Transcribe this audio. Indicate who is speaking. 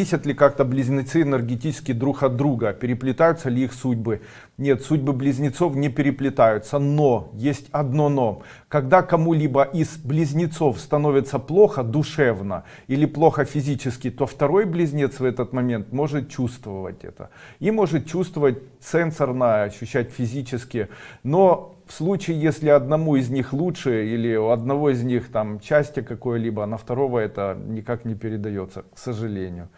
Speaker 1: Зависят ли как-то близнецы энергетически друг от друга? Переплетаются ли их судьбы? Нет, судьбы близнецов не переплетаются, но есть одно но. Когда кому-либо из близнецов становится плохо душевно или плохо физически, то второй близнец в этот момент может чувствовать это. И может чувствовать сенсорно, ощущать физически. Но в случае, если одному из них лучше или у одного из них там части какое-либо, на второго это никак не передается, к сожалению.